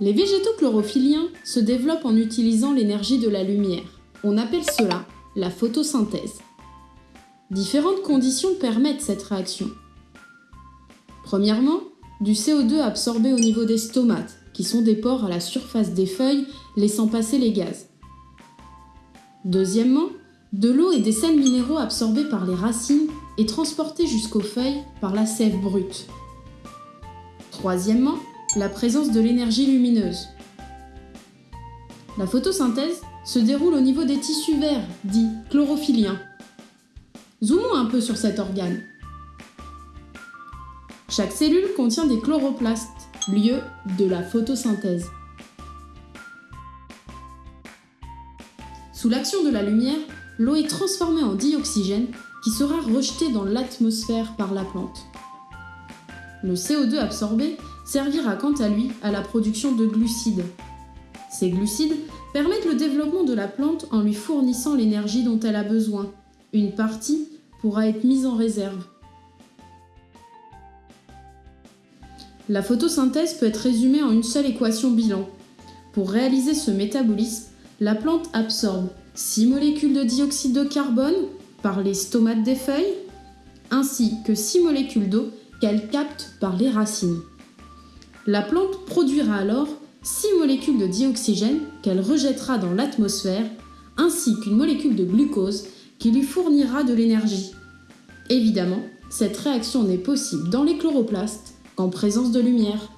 Les végétaux chlorophylliens se développent en utilisant l'énergie de la lumière. On appelle cela la photosynthèse. Différentes conditions permettent cette réaction. Premièrement, du CO2 absorbé au niveau des stomates, qui sont des pores à la surface des feuilles laissant passer les gaz. Deuxièmement, de l'eau et des sels minéraux absorbés par les racines et transportés jusqu'aux feuilles par la sève brute. Troisièmement, la présence de l'énergie lumineuse. La photosynthèse se déroule au niveau des tissus verts, dits chlorophylliens. Zoomons un peu sur cet organe. Chaque cellule contient des chloroplastes, lieu de la photosynthèse. Sous l'action de la lumière, l'eau est transformée en dioxygène qui sera rejeté dans l'atmosphère par la plante. Le CO2 absorbé servira quant à lui à la production de glucides. Ces glucides permettent le développement de la plante en lui fournissant l'énergie dont elle a besoin. Une partie pourra être mise en réserve. La photosynthèse peut être résumée en une seule équation bilan. Pour réaliser ce métabolisme, la plante absorbe 6 molécules de dioxyde de carbone par les stomates des feuilles, ainsi que 6 molécules d'eau qu'elle capte par les racines. La plante produira alors 6 molécules de dioxygène qu'elle rejettera dans l'atmosphère, ainsi qu'une molécule de glucose qui lui fournira de l'énergie. Évidemment, cette réaction n'est possible dans les chloroplastes qu'en présence de lumière.